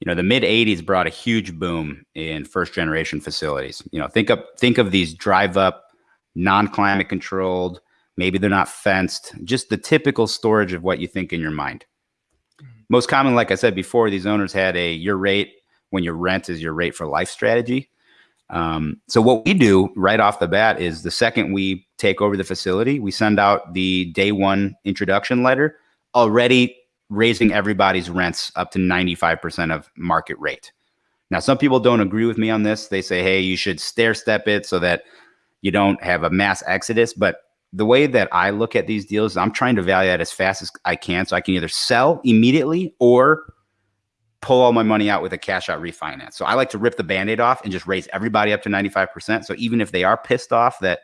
You know, the mid 80s brought a huge boom in first generation facilities. You know, think of think of these drive up, non-climate controlled, maybe they're not fenced, just the typical storage of what you think in your mind. most common, like I said before, these owners had a your rate when your rent is your rate for life strategy. Um, so what we do right off the bat is the second we take over the facility, we send out the day one introduction letter, already raising everybody's rents up to 95% of market rate. Now, some people don't agree with me on this. They say, hey, you should stair step it so that you don't have a mass exodus. But the way that I look at these deals, I'm trying to value that as fast as I can so I can either sell immediately or pull all my money out with a cash out refinance. So I like to rip the band-aid off and just raise everybody up to 95%. So even if they are pissed off that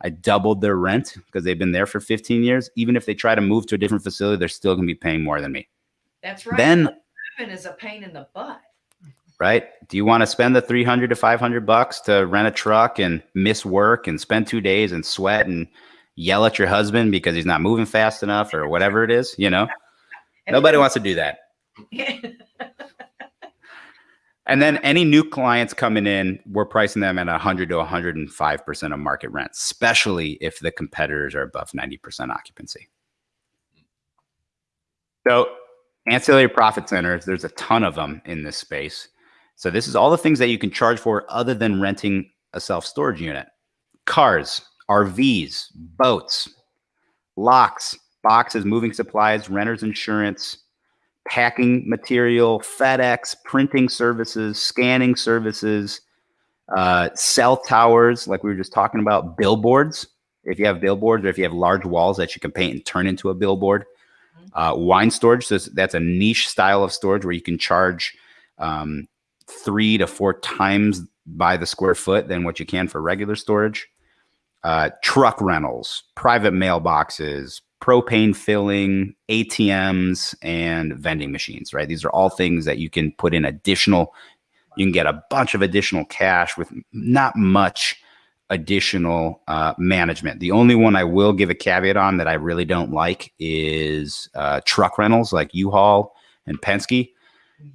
I doubled their rent because they've been there for 15 years, even if they try to move to a different facility, they're still going to be paying more than me. That's right. Then Moving is a pain in the butt. right? Do you want to spend the 300 to 500 bucks to rent a truck and miss work and spend 2 days and sweat and yell at your husband because he's not moving fast enough or whatever it is, you know? Nobody wants to do that. And then any new clients coming in, we're pricing them at 100 to 105% of market rent, especially if the competitors are above 90% occupancy. So, ancillary profit centers, there's a ton of them in this space. So, this is all the things that you can charge for other than renting a self storage unit cars, RVs, boats, locks, boxes, moving supplies, renters insurance, packing material, FedEx, printing services, scanning services, uh, cell towers, like we were just talking about, billboards. If you have billboards or if you have large walls that you can paint and turn into a billboard, uh, wine storage. So that's a niche style of storage where you can charge um, three to four times by the square foot than what you can for regular storage. Uh, truck rentals, private mailboxes, propane filling, ATMs, and vending machines, right? These are all things that you can put in additional, you can get a bunch of additional cash with not much additional uh, management. The only one I will give a caveat on that I really don't like is uh, truck rentals like U-Haul and Penske.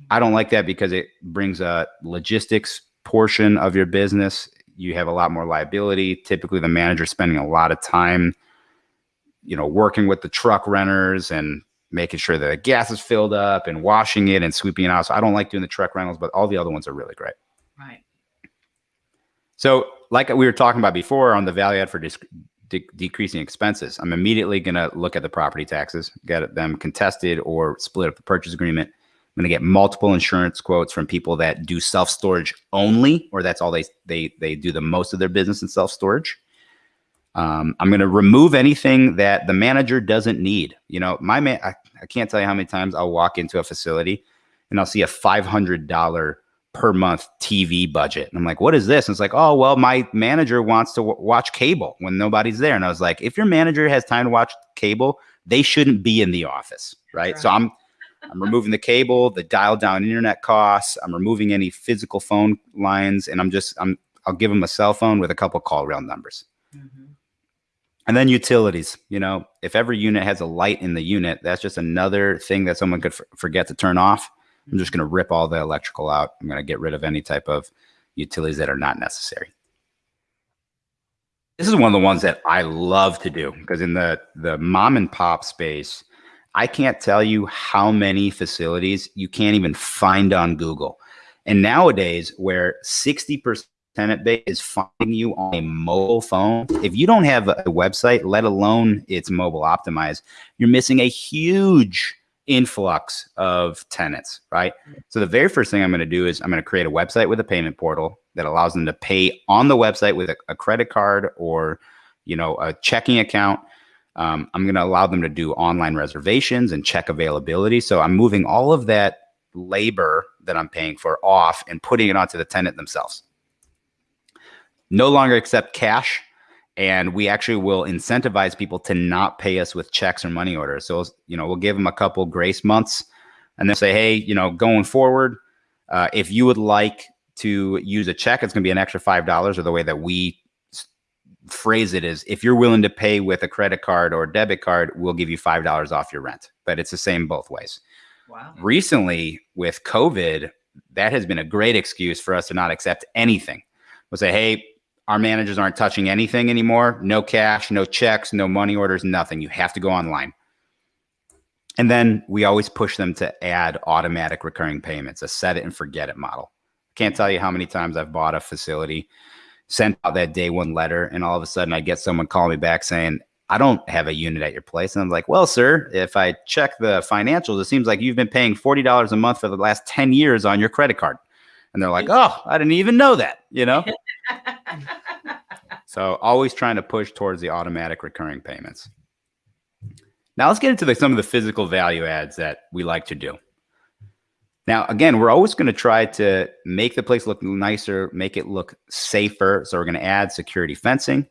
I don't like that because it brings a logistics portion of your business. You have a lot more liability. Typically, the manager spending a lot of time you know, working with the truck renters and making sure that the gas is filled up and washing it and sweeping it out. So I don't like doing the truck rentals, but all the other ones are really great. Right. So, like we were talking about before on the value add for de- decreasing expenses, I'm immediately going to look at the property taxes, get them contested or split up the purchase agreement. I'm going to get multiple insurance quotes from people that do self storage only, or that's all they they they do the most of their business in self storage. Um, I'm going to remove anything that the manager doesn't need. You know, my man, I, I can't tell you how many times I'll walk into a facility and I'll see a $500 per month TV budget. And I'm like, what is this? And it's like, oh, well, my manager wants to watch cable when nobody's there. And I was like, if your manager has time to watch cable, they shouldn't be in the office. Right. So I'm, I'm removing the cable, the dial down internet costs. I'm removing any physical phone lines. And I'm just, I'm, I'll give them a cell phone with a couple CallRail numbers. Mhm. And then utilities, you know, if every unit has a light in the unit, that's just another thing that someone could f- forget to turn off. I'm just mm-hmm. going to rip all the electrical out. I'm going to get rid of any type of utilities that are not necessary. This is one of the ones that I love to do because in the the mom and pop space, I can't tell you how many facilities you can't even find on Google. And nowadays, where 60% tenant base is finding you on a mobile phone, if you don't have a website, let alone it's mobile optimized, you're missing a huge influx of tenants, right? So the very first thing I'm going to do is I'm going to create a website with a payment portal that allows them to pay on the website with a, a credit card or, you know, a checking account. Um, I'm going to allow them to do online reservations and check availability. So I'm moving all of that labor that I'm paying for off and putting it onto the tenant themselves. No longer accept cash and we actually will incentivize people to not pay us with checks or money orders. So, you know, we'll give them a couple grace months and then say, hey, you know, going forward, uh, if you would like to use a check, it's going to be an extra $5 or the way that we phrase it is if you're willing to pay with a credit card or debit card, we'll give you $5 off your rent. But it's the same both ways. Wow. Recently, with COVID, that has been a great excuse for us to not accept anything. We'll say, hey, our managers aren't touching anything anymore. No cash, no checks, no money orders, nothing. You have to go online. And then we always push them to add automatic recurring payments, a set it and forget it model. Can't tell you how many times I've bought a facility, sent out that day one letter, and all of a sudden I get someone calling me back saying, I don't have a unit at your place. And I'm like, well, sir, if I check the financials, it seems like you've been paying $40 a month for the last 10 years on your credit card. And they're like, oh, I didn't even know that, you know? So always trying to push towards the automatic recurring payments. Now let's get into the, some of the physical value adds that we like to do. Now, again, we're always going to try to make the place look nicer, make it look safer. So we're going to add security fencing.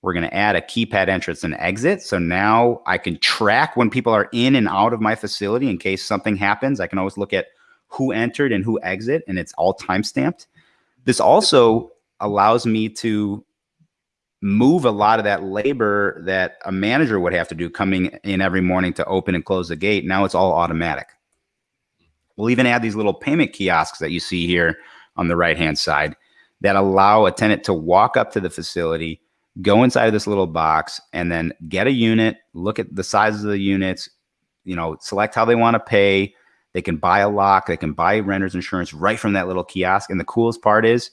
We're going to add a keypad entrance and exit. So now I can track when people are in and out of my facility in case something happens. I can always look at who entered and who exit, and it's all time stamped. This also allows me to move a lot of that labor that a manager would have to do coming in every morning to open and close the gate. Now it's all automatic. We'll even add these little payment kiosks that you see here on the right hand side that allow a tenant to walk up to the facility, go inside of this little box, and then get a unit, look at the sizes of the units, you know, select how they want to pay. They can buy a lock, they can buy renter's insurance right from that little kiosk. And the coolest part is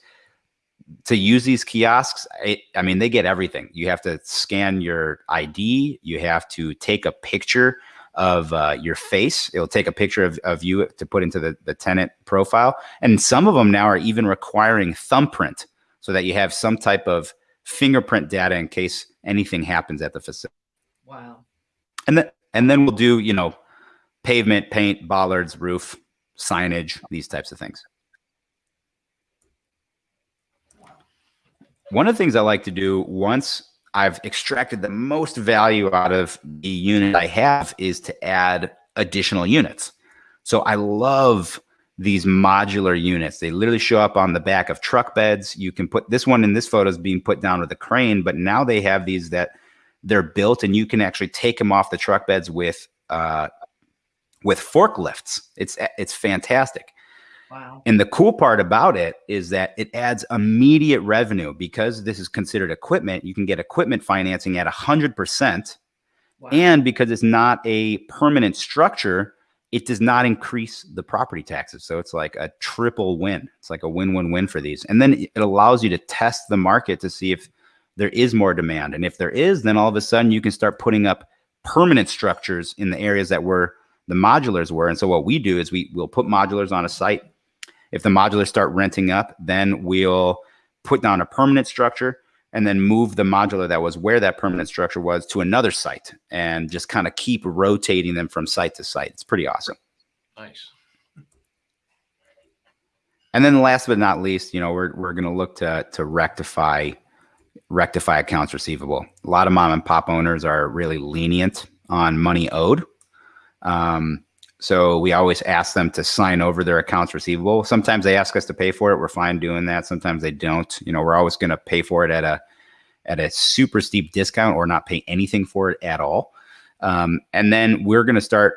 to use these kiosks, it, I mean, they get everything. You have to scan your ID, you have to take a picture of uh, your face. It'll take a picture of, of you to put into the, the tenant profile. And some of them now are even requiring thumbprint so that you have some type of fingerprint data in case anything happens at the facility. Wow. And then, and then we'll do, you know, pavement, paint, bollards, roof, signage, these types of things. One of the things I like to do once I've extracted the most value out of the unit I have is to add additional units. So I love these modular units. They literally show up on the back of truck beds. You can put this one in this photo is being put down with a crane, but now they have these that they're built and you can actually take them off the truck beds with uh, with forklifts. It's it's fantastic. Wow. And the cool part about it is that it adds immediate revenue because this is considered equipment. You can get equipment financing at 100%. wow. And because it's not a permanent structure, it does not increase the property taxes. So it's like a triple win. It's like a win win win for these. And then it allows you to test the market to see if there is more demand. And if there is, then all of a sudden you can start putting up permanent structures in the areas that were the modulars were. And so what we do is we will put modulars on a site if the modulars start renting up, then we'll put down a permanent structure and then move the modular that was where that permanent structure was to another site and just kind of keep rotating them from site to site. It's pretty awesome. Nice. And then last but not least, you know, we're, we're going to look to, to rectify, rectify accounts receivable. A lot of mom and pop owners are really lenient on money owed. Um, so we always ask them to sign over their accounts receivable. Sometimes they ask us to pay for it. We're fine doing that. Sometimes they don't. You know, we're always going to pay for it at a at a super steep discount or not pay anything for it at all. Um, and then we're going to start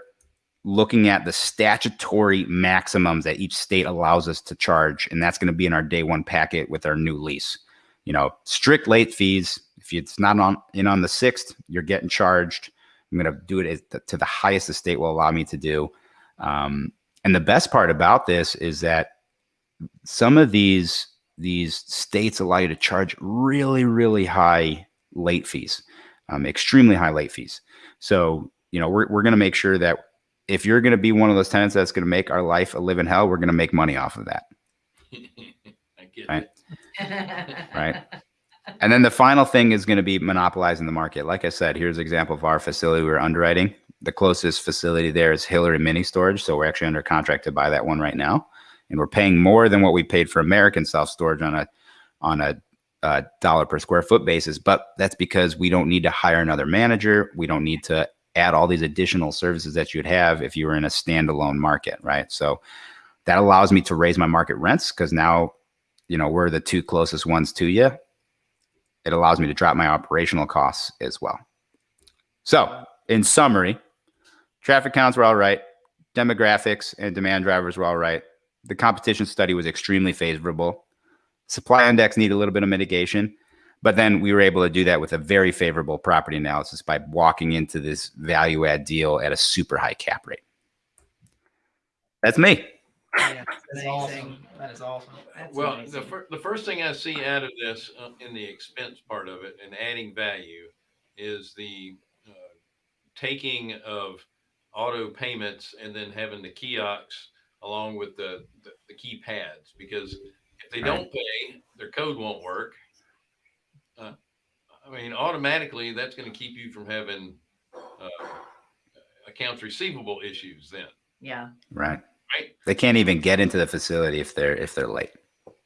looking at the statutory maximums that each state allows us to charge, and that's going to be in our day one packet with our new lease. You know, strict late fees. If it's not on in on the sixth, you're getting charged. I'm going to do it to the highest the state will allow me to do. Um, and the best part about this is that some of these these states allow you to charge really, really high late fees, um, extremely high late fees. So you know we're we're going to make sure that if you're going to be one of those tenants that's going to make our life a living hell, we're going to make money off of that. I get Right. it. Right. And then the final thing is going to be monopolizing the market. Like I said, here's an example of our facility we were underwriting. The closest facility there is Hillary Mini Storage. So we're actually under contract to buy that one right now. And we're paying more than what we paid for American self storage on a on a uh, dollar per square foot basis. But that's because we don't need to hire another manager. We don't need to add all these additional services that you'd have if you were in a standalone market, right? So that allows me to raise my market rents because now, you know, we're the two closest ones to you it allows me to drop my operational costs as well. So, in summary, traffic counts were all right, demographics and demand drivers were all right. The competition study was extremely favorable. Supply index needed a little bit of mitigation, But then we were able to do that with a very favorable property analysis by walking into this value add deal at a super high cap rate. That's me. Yeah, that's Amazing. awesome. That is awesome. That's Well, amazing. the, fir- the first thing I see out of this uh, in the expense part of it and adding value is the uh, taking of auto payments and then having the kiosks along with the, the, the keypads because if they don't pay, their code won't work. Uh, I mean, automatically that's going to keep you from having uh, accounts receivable issues then. Yeah, Right. Right. They can't even get into the facility if they're if they're late.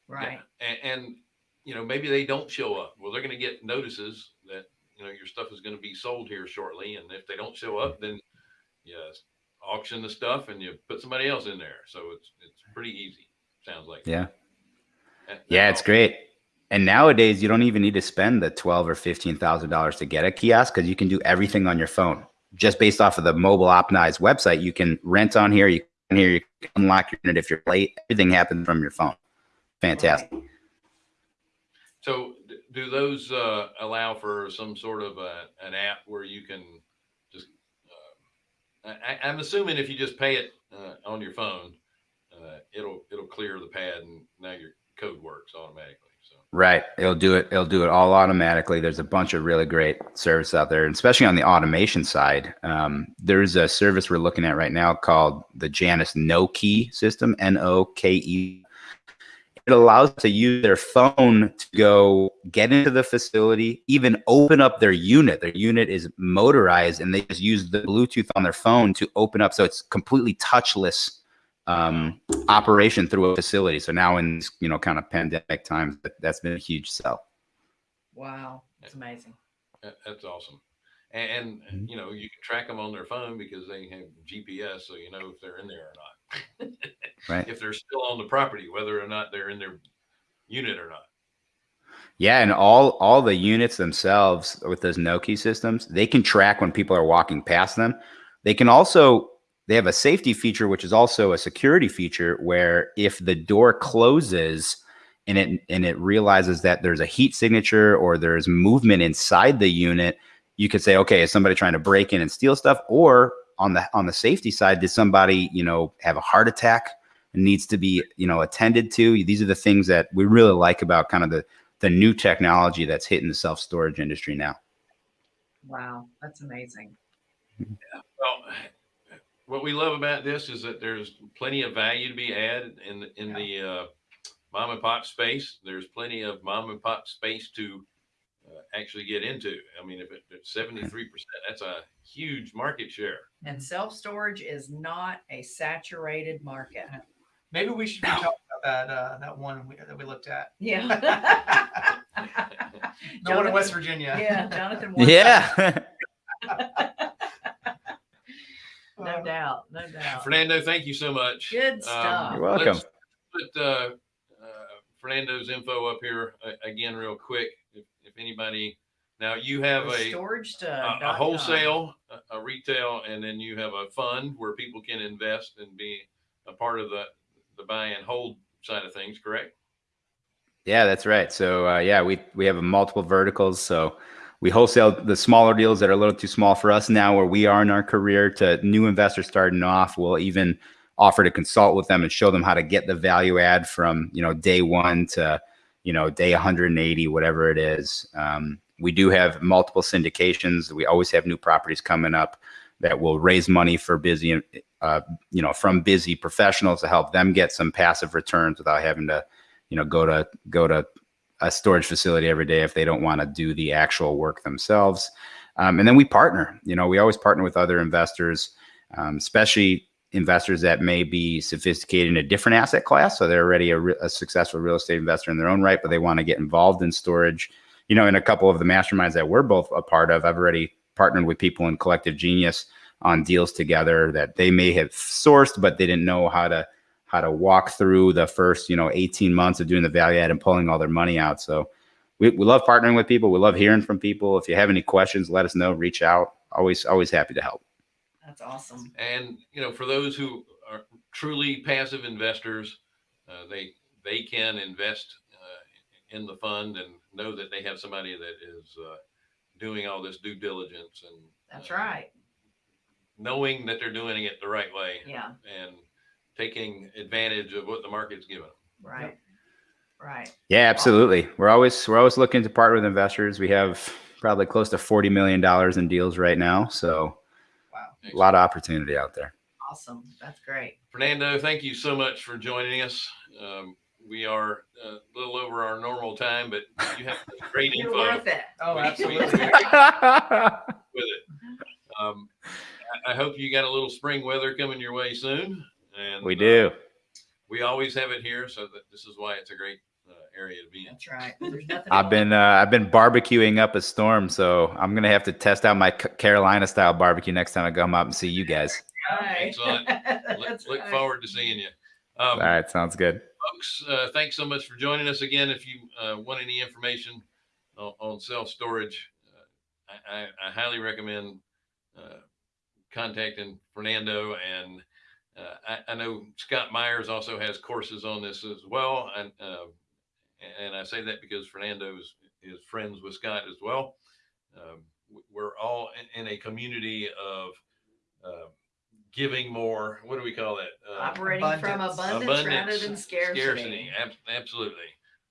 right. And, and, you know, maybe they don't show up. Well, they're going to get notices that, you know, your stuff is going to be sold here shortly. And if they don't show up, then you auction the stuff and you put somebody else in there. So it's, it's pretty easy. Sounds like. Yeah. That- Yeah, that's it's great. And nowadays, you don't even need to spend the twelve or fifteen thousand dollars to get a kiosk because you can do everything on your phone. Just based off of the mobile optimized website, you can rent on here. You can here. You can unlock your unit if you're late. Everything happens from your phone. Fantastic. So do those uh, allow for some sort of a, an app where you can just, uh, I, I'm assuming if you just pay it uh, on your phone, uh, it'll, it'll clear the pad and now your code works automatically. Right. It'll do it. It'll do it all automatically. There's a bunch of really great service out there, especially on the automation side. Um, there's a service we're looking at right now called the Janus Noke system, N O K E. It allows to use their phone to go get into the facility, even open up their unit. Their unit is motorized, and they just use the Bluetooth on their phone to open up. So it's completely touchless um, operation through a facility. So now in you know kind of pandemic times, that, that's been a huge sell. Wow, it's amazing. That's awesome. And, and Mhm. you know, you can track them on their phone because they have GPS, so you know if they're in there or not. Right. If they're still on the property, whether or not they're in their unit or not. Yeah, and all all the units themselves with those Noke systems, they can track when people are walking past them. They can also they have a safety feature which is also a security feature where if the door closes and it and it realizes that there's a heat signature or there's movement inside the unit, you could say, okay, is somebody trying to break in and steal stuff? Or on the on the safety side, did somebody, you know, have a heart attack and needs to be, you know, attended to? These are the things that we really like about kind of the the new technology that's hitting the self storage industry now. Wow, that's amazing. Well, what we love about this is that there's plenty of value to be added in the- in the uh, mom and pop space. There's plenty of mom and pop space to uh, actually get into. I mean, if it- it's seventy three percent, that's a huge market share. And self-storage is not a saturated market. Maybe we should be talking about that uh, that one we, that we looked at. Yeah. The one in West Jonathan- Virginia. Yeah, Jonathan. wants. Yeah. No doubt, no doubt. Fernando, thank you so much. Good stuff. You're welcome. let's Put uh, uh, Fernando's info up here uh, again, real quick. If, if anybody, now you have a Storage to. a, a wholesale, a, a retail, and then you have a fund where people can invest and be a part of the the buy and hold side of things. Correct? Yeah, that's right. So uh, yeah, we we have multiple verticals. So we wholesale the smaller deals that are a little too small for us now, where we are in our career. To new investors starting off, we'll even offer to consult with them and show them how to get the value add from you know day one to you know day 180, whatever it is. Um, we do have multiple syndications. We always have new properties coming up that will raise money for busy, uh, you know, from busy professionals to help them get some passive returns without having to you know go to go to a storage facility every day if they don't want to do the actual work themselves. Um, and then we partner you know we always partner with other investors um, especially investors that may be sophisticated in a different asset class. So they're already a, re- a successful real estate investor in their own right but they want to get involved in storage. You know in a couple of the masterminds that we're both a part of i've already partnered with people in collective genius on deals together that they may have sourced but they didn't know how to how to walk through the first, you know, 18 months of doing the value add and pulling all their money out. So we, we love partnering with people. We love hearing from people. If you have any questions, let us know, reach out. Always, always happy to help. That's awesome. And you know, for those who are truly passive investors, uh, they they can invest uh, in the fund and know that they have somebody that is uh, doing all this due diligence and That's uh, right. knowing that they're doing it the right way Yeah, and taking advantage of what the market's giving them. right. Right. Yeah, absolutely. We're always we're always looking to partner with investors. We have probably close to forty million dollars in deals right now, so Wow. a lot of opportunity out there. Awesome. That's great. Fernando, thank you so much for joining us. Um, we are a little over our normal time, but you have great You're info worth it. Oh, absolutely. with it. Um, I, I hope you got a little spring weather coming your way soon. And we uh, do. we always have it here, so that this is why it's a great uh, area to be in. That's right. There's nothing. I've been uh, I've been barbecuing up a storm, so I'm gonna have to test out my Carolina style barbecue next time I come up and see you guys. right. Excellent. Look, look right. forward to seeing you. All Um, right, sounds good. folks, uh, thanks so much for joining us again. If you uh, want any information on, on self storage, uh, I, I, I highly recommend uh, contacting Fernando. And uh, I, I know Scott Meyers also has courses on this as well. And uh, and I say that because Fernando is, is friends with Scott as well. Um, we're all in, in a community of uh, giving more. What do we call that? Uh, Operating from Abundance. abundance, rather than scarcity. Ab- absolutely.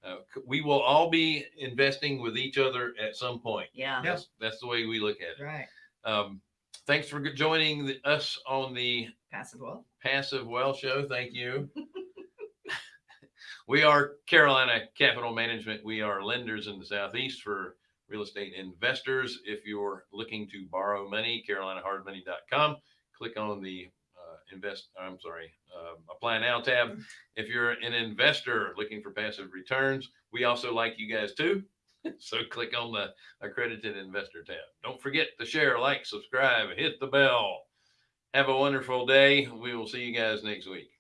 Uh, we will all be investing with each other at some point. Yeah. Yeah. That's, that's the way we look at it. Right. Um, thanks for joining the, us on the Passive wealth. Passive Wealth Show. Thank you. we are Carolina Capital Management. We are lenders in the Southeast for real estate investors. If you're looking to borrow money, carolinahardmoney.com. Click on the uh, invest. I'm sorry, um, apply now tab. If you're an investor looking for passive returns, we also like you guys too. So click on the accredited investor tab. Don't forget to share, like, subscribe, hit the bell. Have a wonderful day. We will see you guys next week.